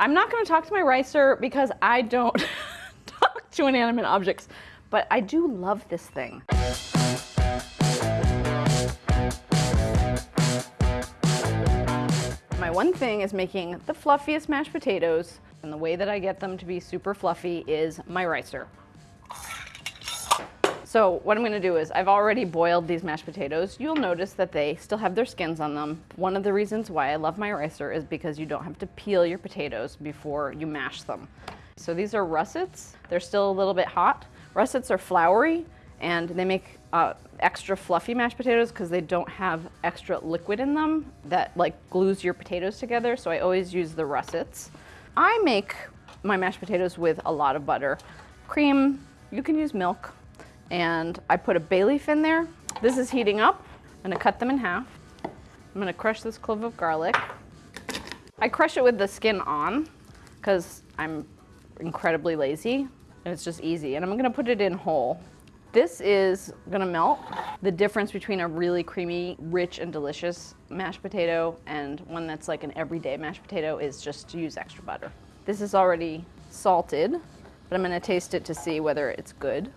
I'm not gonna talk to my ricer because I don't talk to inanimate objects, but I do love this thing. My one thing is making the fluffiest mashed potatoes, and the way that I get them to be super fluffy is my ricer. So what I'm gonna do is I've already boiled these mashed potatoes. You'll notice that they still have their skins on them. One of the reasons why I love my ricer is because you don't have to peel your potatoes before you mash them. So these are russets. They're still a little bit hot. Russets are floury and they make uh, extra fluffy mashed potatoes because they don't have extra liquid in them that like glues your potatoes together. So I always use the russets. I make my mashed potatoes with a lot of butter. Cream, you can use milk, and I put a bay leaf in there. This is heating up. I'm gonna cut them in half. I'm gonna crush this clove of garlic. I crush it with the skin on because I'm incredibly lazy and it's just easy. And I'm gonna put it in whole. This is gonna melt. The difference between a really creamy, rich, and delicious mashed potato and one that's like an everyday mashed potato is just to use extra butter. This is already salted, but I'm gonna taste it to see whether it's good.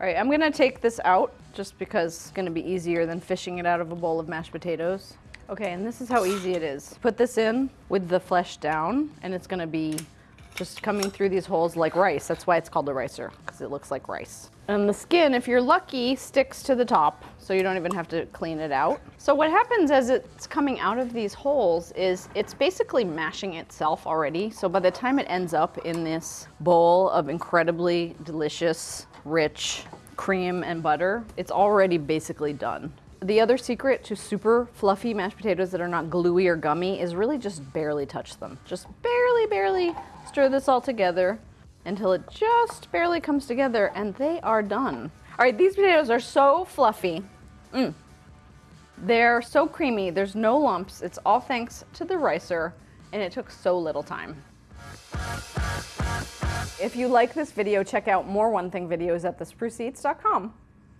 All right, I'm gonna take this out just because it's gonna be easier than fishing it out of a bowl of mashed potatoes. Okay, and this is how easy it is. Put this in with the flesh down and it's gonna be just coming through these holes like rice. That's why it's called a ricer, because it looks like rice. And the skin, if you're lucky, sticks to the top, so you don't even have to clean it out. So what happens as it's coming out of these holes is it's basically mashing itself already. So by the time it ends up in this bowl of incredibly delicious, rich cream and butter, it's already basically done. The other secret to super fluffy mashed potatoes that are not gluey or gummy is really just barely touch them. Just barely, barely stir this all together until it just barely comes together and they are done. All right, these potatoes are so fluffy. Mm. They're so creamy, there's no lumps. It's all thanks to the ricer and it took so little time. If you like this video, check out more One Thing videos at thespruceeats.com.